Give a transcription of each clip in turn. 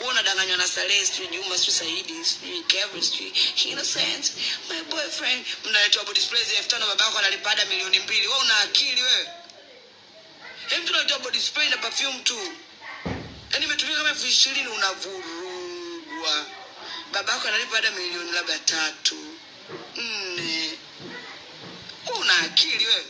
wewe unadanganywa na Saleh sijui Juma sijui Saidi sijui Kevin sijui Innocent. My boyfriend mnaletwa body spray elfu tano babako analipa ada milioni mbili. Wewe una akili wewe? Hebu tunatoa body spray na perfume tu. Yaani imetumika kama elfu ishirini unavurugwa. Babako analipa ada milioni labda tatu. Nne. Una akili wewe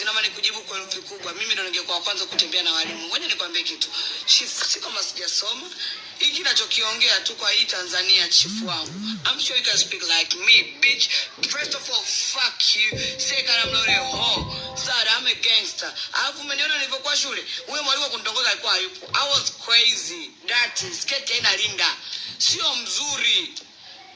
Kim naomba nikujibu kwa herufi kubwa. Mimi ndo ningekuwa wa kwanza kutembea na walimu. Ngoja nikwambie kitu. Chief, si kama sijasoma. Hiki nachokiongea tu kwa hii Tanzania chifu wangu. I'm sure you can speak like me, bitch. First of all, fuck you. Second, I'm not a hoe. Third, I'm a gangster. Alafu umeniona nilivyokuwa shule. Huyo mwalimu wa kunitongoza alikuwa hayupo. I was crazy. Dirty. Sketi haina linda. Sio mzuri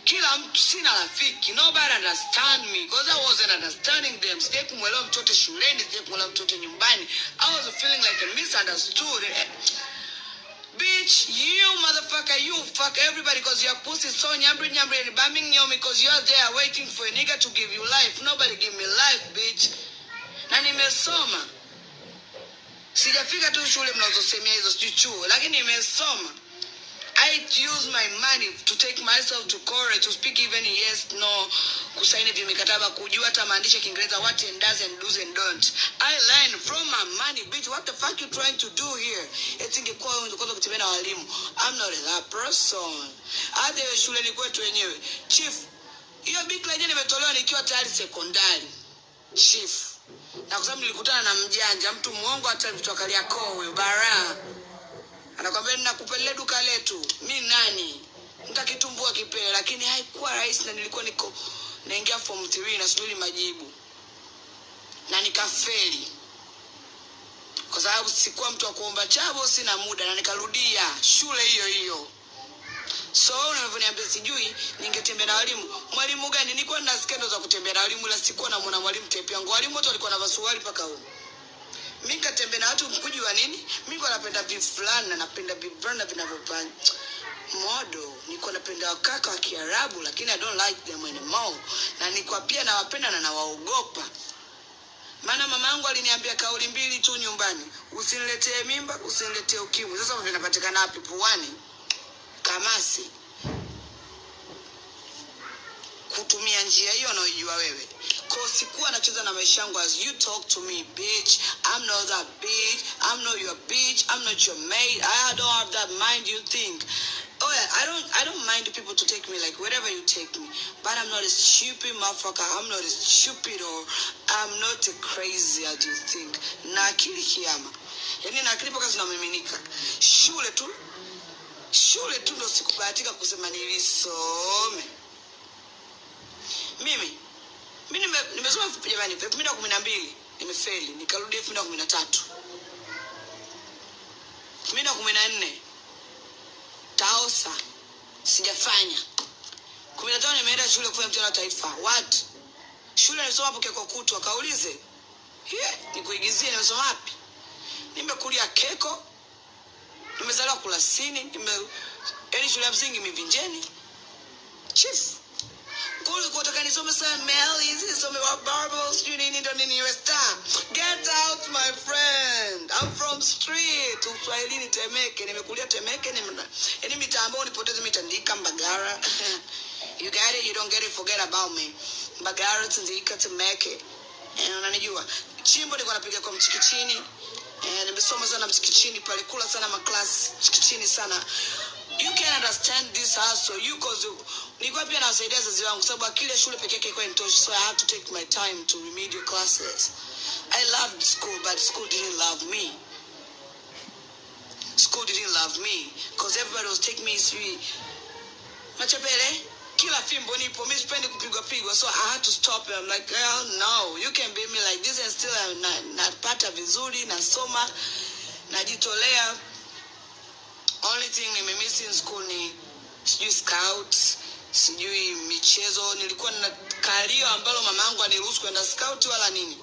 kila mtu sina rafiki. Nobody understand me. Because i wasn't understanding them. Sijai kumwelewa mtoto shuleni sijai kumwelewa mtoto nyumbani. I was feeling like a misunderstood Eh, bitch you motherfucker you fuck everybody because your pussy is so nyambri nyambri and bumming you because you're there waiting for a nigga to give you life. Nobody give me life bitch. Na nimesoma. Sijafika tu shule mnazosemea hizo sijui chuo lakini nimesoma I use my money to take myself to Korea to speak even yes no kusaini vimikataba kujua hata maandishi ya Kiingereza what and does and do's and don't I learn from my money bitch what the fuck you trying to do here? Eti ingekuwa wewe ungekuwa kutembea na walimu. I'm not that person. Hata hiyo shuleni kwetu wenyewe. Chief hiyo bikla yenyewe nimetolewa nikiwa tayari sekondari. Chief. Na kwa sababu nilikutana na mjanja mtu mwongo hata vitu Kariakoo huyo baraa anakwambia ninakupelea duka letu. Mi nani? Nitakitumbua kipele. Lakini haikuwa rahisi na nilikuwa niko naingia form 3 nasubiri majibu. Na nikafeli. Kwa sababu sikuwa mtu wa kuomba chabo sina muda na nikarudia shule hiyo hiyo. So unavyoniambia sijui ningetembea na walimu. Mwalimu gani? Nilikuwa nina skendo za kutembea na walimu ila sikuwa namwona mwalimu tepe yangu walimu wote walikuwa na vasuari mpaka huko mi katembea na watu mkuji wa nini? Mi kwa napenda vifulana napenda vivulana vinavyopanya modo niko napenda wakaka wa kiarabu lakini i don't like them anymore. Na niko pia nawapenda na nawaogopa. Maana mama yangu aliniambia kauli mbili tu nyumbani. Usiniletee mimba usiniletee ukimwi. Sasa vinapatikana wapi puani? Kamasi kutumia njia hiyo unaoijua wewe. Ko sikuwa nacheza na maisha yangu as you talk to me bitch. I'm not that bitch. I'm not your bitch. I'm not your maid i don't have that mind you think. Oh yeah i don't i don't mind people to take me like wherever you take me. But i'm not a stupid motherfucker. I'm not a stupid or i'm not a crazy as you think. Na akili kiama. Yani na akili mpaka zinamiminika. Shule tu. Shule tu ndo sikubahatika kusema nilisome mi nime- nimesoma elfu- jamani? Elfu mbili na kumi na mbili. Nimefeli. Nikarudi elfu mbili na kumi na tatu. Elfu mbili na kumi na nne. Taosa. Sijafanya. Kumi na tano nimeenda shule kufanya mtihani wa taifa. What? Shule nimesoma hapo keko kutwa. Kaulize. Ye, nikuigizie nimesoma wapi? Nimekulia keko. Nimezaliwa kulasini nime yaani shule ya msingi mivinjeni. Chief kule kutoka nisome hizi nisome wa barbels sijui nini ndo nini iwe get out my friend. I'm from street. Uswahilini Temeke? Nimekulia Temeke nime- yani mitambo nipoteze mitandika Mbagara. You get it you don't get it forget about me. Mbagara Tandika Temeke. Eh, unanijua? Chimbo nilikuwa napiga kwa mchikichini. Eh, nimesoma sana mchikichini pale sana maklasi mchikichini sana you can understand this hustle. You cause nilikuwa pia nawasaidia wazazi wangu sababu akili ya shule peke yake ilikuwa initoshi so i had to take my time to remedial classes. I loved school but school didn't love me. School didn't love me because everybody was taking me sijui machepele kila fimbo nipo mi sipendi kupigwa pigwa so i had to stop it. I'm like girl no you can be me like this and still uh, na- napata vizuri nasoma najitolea only thing nimemiss in school ni sijui scout sijui michezo nilikuwa na kalio ambalo mama yangu aniruhusu kwenda scout wala nini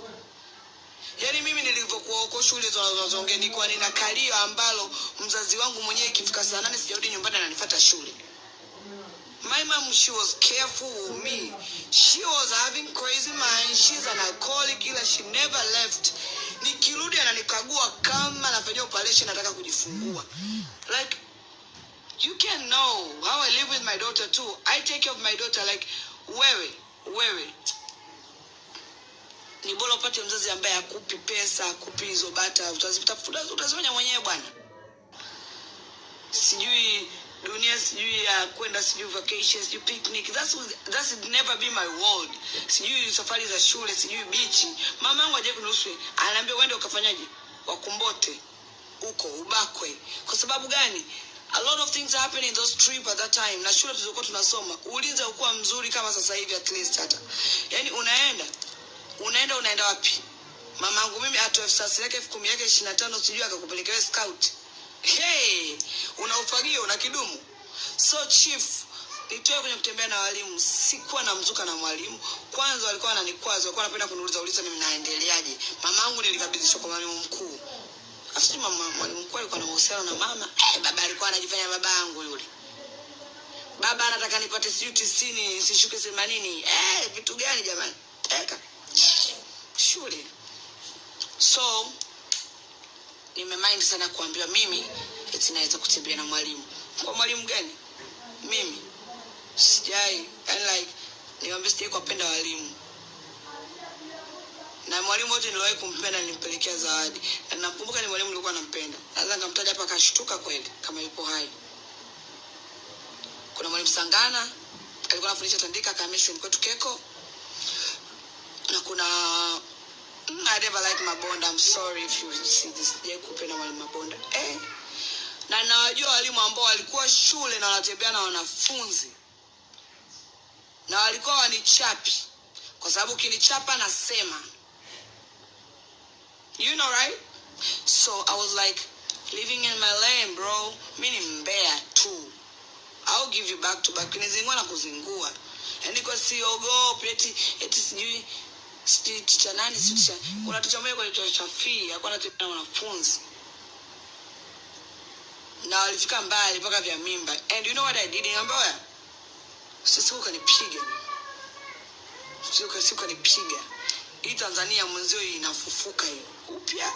yaani mimi nilivyokuwa huko shule zinazoongea nilikuwa nina kalio ambalo mzazi wangu mwenyewe ikifika saa nane sijarudi nyumbani ananifuata shule My mom, she was careful with me. She was having crazy mind. She's an alcoholic ila she never left. Nikirudi ananikagua kama nafanyia operation nataka kujifungua. Like you can know how I live with my daughter too. I take care of my daughter like wewe, wewe. Ni bora upate mzazi ambaye akupi pesa, akupi hizo bata, utazifanya mwenyewe bwana. Sijui dunia sijui ya kwenda sijui vacation sijui picnic. That's that's never be my world sijui safari za shule sijui bichi mama yangu ajaye kunusu anaambia uende ukafanyaje? Wakumbote. Huko ubakwe. Kwa sababu gani? A lot of things happen in those trip at that time. Na shule tulizokuwa tunasoma. Ulinzi haukuwa mzuri kama sasa hivi at least hata. Yani unaenda. Unaenda unaenda wapi? Mamangu mimi atoe sasa yake elfu kumi yake ishirini na tano sijui akakupelekewe scout hey, una ufagio na kidumu. So chief nitoe kwenye kutembea na walimu. Sikuwa namzuka na mwalimu. Kwanza walikuwa wananikwaza walikuwa wanapenda kuniuliza uliza mimi naendeleaje? Mama yangu nilikabidhishwa kwa mwalimu mkuu. Afsi mwalimu mkuu alikuwa na mahusiano na mama. Eh, baba alikuwa anajifanya baba yangu yule. Baba anataka nipate sijui tisini nisishuke themanini eh, vitu gani jamani? Eka. Shule. So nimemind sana kuambiwa mimi eti naweza kutembea na mwalimu. Kwa mwalimu gani? Mimi. Sijai. Yani like niwambia sijai kuwapenda walimu. Na mwalimu wote niliwahi kumpenda nilimpelekea zawadi. Na nakumbuka ni mwalimu nilikuwa nampenda. Naweza nikamtaja hapa akashtuka kweli kama yupo hai. Kuna mwalimu sangana alikuwa anafundisha tandika kamishweni kwetu keko. Na kuna mm, I never like mabonda. I'm sorry if you see this. Sijai kupenda mwalimu mabonda. Eh. na nawajua walimu ambao walikuwa shule na wanatembea na wanafunzi. Na walikuwa wanichapi. Kwa sababu ukinichapa nasema. You know right? So i was like living in my lane bro. Mimi ni mbea tu. I'll give you back to back. Nizingua na kuzingua. Yaani kwa siogopi eti eti sijui sijui ticha nani sijui ticha kuna ticha moja kwa cha fee alikuwa anatembea na wanafunzi na walifika mbali mpaka vya mimba. And you know what I did? Niambia wewe sisi ukanipiga. Siku ukanipiga. Hii Tanzania mwenzio inafufuka hiyo. Upya.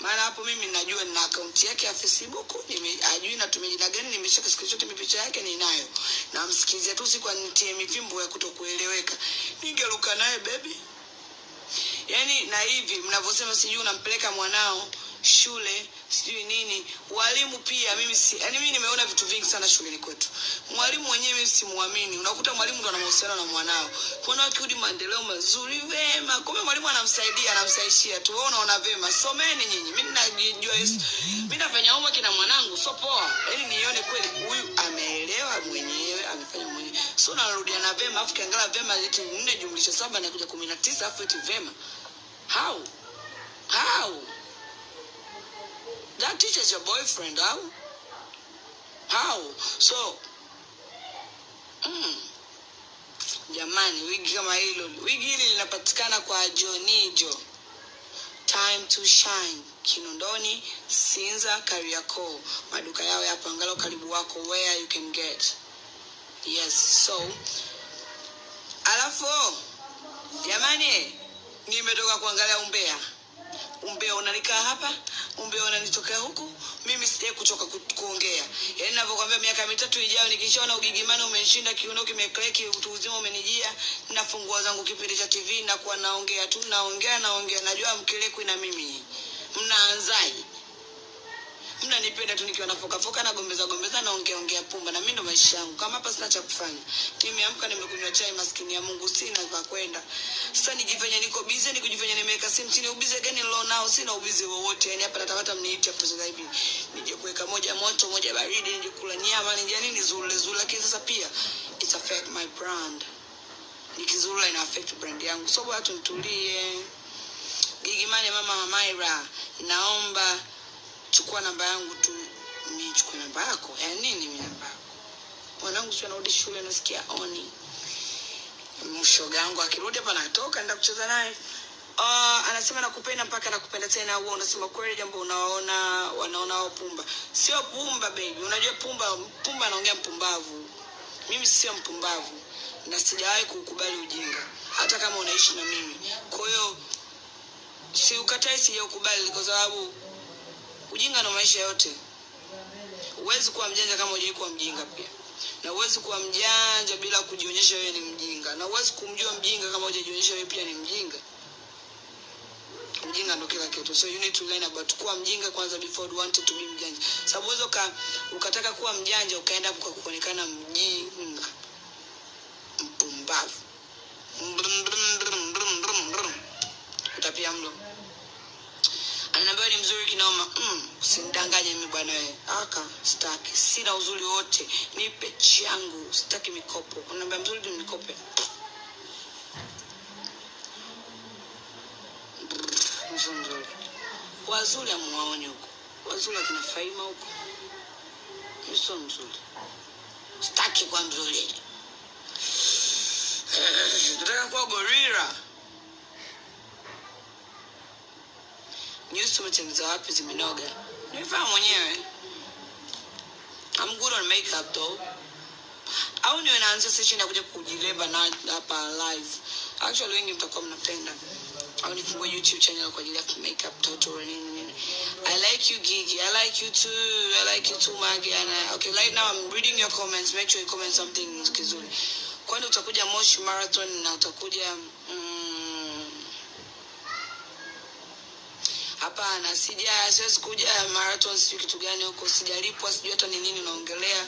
Maana hapo mimi najua nina akaunti yake ya Facebook ajui natumia jina gani nimeshika screenshot mipicha yake ninayo. Namsikizia tu siku nitie mivimbo ya kutokueleweka. Ningeruka naye baby yaani na hivi mnavyosema sijui unampeleka mwanao shule sijui nini. Walimu pia mimi si yani mimi nimeona vitu vingi sana shuleni kwetu. Mwalimu mwenyewe mimi simuamini. Unakuta mwalimu ndo ana mahusiano na mwanao. Kuna wakirudi maendeleo mazuri vema kumbe mwalimu anamsaidia anamsaishia tu. Wewe unaona vema. Someni nyinyi. Mimi najua Yesu. Mimi nafanya homework na mwanangu. So poa. Yani nione kweli huyu ameelewa mwenyewe amefanya mwenyewe. So narudiana vema afu kiangalia vema eti 4 jumlisha 7 na kuja kumi na tisa afu eti vema how? How? That teacher is your boyfriend how? How? So mm, jamani wigi kama hilo. Wigi hili linapatikana kwa jonijo. Time to shine. Kinondoni sinza kariakoo. Maduka yao yapo angalau karibu wako. Where you can get? Yes so alafu jamani nimetoka kuangalia umbea. Umbea unanikaa hapa umbea unanitokea huku mimi sijai kuchoka ku, kuongea. Yaani navyokwambia miaka mitatu ijayo nikishaona ugigimani umeshinda kiuno kimekleki utu uzima umenijia nafungua zangu kipindi cha tv nakuwa naongea tu naongea naongea. Najua mkelekwi na mimi. Mnaanzaji mnanipenda tu nikiwa nafokafoka na gombeza gombeza pumba na mimi ndo maisha yangu. Kama hapa sina cha kufanya. Nimeamka nimekunywa chai maskini ya mungu sina pa kwenda. Sasa nijifanya niko busy, nikujifanya nimeweka simu chini ubize gani nilo nao sina ubize wowote. Yani hapa natapata mniite hapo sasa hivi. Nije kuweka moja moto moja baridi nije kula nyama nije nini zule zule. Lakini sasa pia it affect my brand. Nikizula ina affect brand yangu. So bwana tunitulie gigimani mama mamaira naomba chukua namba yangu tu nichukue namba yako? Ya nini Mimi namba yako? Mwanangu si anarudi shule nasikia oni. Mshoga yangu akirudi hapa natoka nenda kucheza naye. Uh, anasema nakupenda mpaka nakupenda tena. Huo unasema kweli jambo unaona wanaona wao pumba. Sio pumba baby. Unajua pumba pumba anaongea mpumbavu. Mimi sio mpumbavu na sijawahi kukubali ujinga hata kama unaishi na mimi. Kwa hiyo si ukatai sijaukubali kwa sababu ujinga na maisha yote huwezi kuwa mjanja kama hujai kuwa mjinga pia. Na huwezi kuwa mjanja bila kujionyesha wewe ni mjinga. Na huwezi kumjua mjinga kama hujajionyesha wewe pia ni mjinga. Mjinga ndo kila kitu. So you need to learn about kuwa mjinga kwanza before you wanted to be mjanja. Sababu uweza uka, ukataka kuwa mjanja ukaenda kwa kuonekana mjinga. Mpumbavu. Utapia mlo ananiambia ni mzuri kinoma. Mm, usinidanganye mimi bwana wewe. Aka sitaki. Sina uzuri wote. Nipe changu sitaki mikopo. Ananiambia mzuri ni mikope mzuri wazuri amuwaoni huko. Wazuri akina faima huko. Sio mzuri. Sitaki kwa mzuri. Nataka kuwa gorira nyusi umetengeneza wapi zimenoga? Nimevaa mwenyewe. I'm good makeup though. Au niwe naanzia session ya kuja na hapa live. Actually wengi mtakuwa mnapenda. Au nifungue youtube channel kwa ajili ya makeup tutorial nini nini. I like you gigi. I like you too. I like you too magi and I, okay right now i'm reading your comments. Make sure you comment something kizuri. Kwani utakuja moshi marathon na utakuja mm, hapana sija siwezi kuja marathon sijui kitu gani huko sijalipwa sijui hata ni nini unaongelea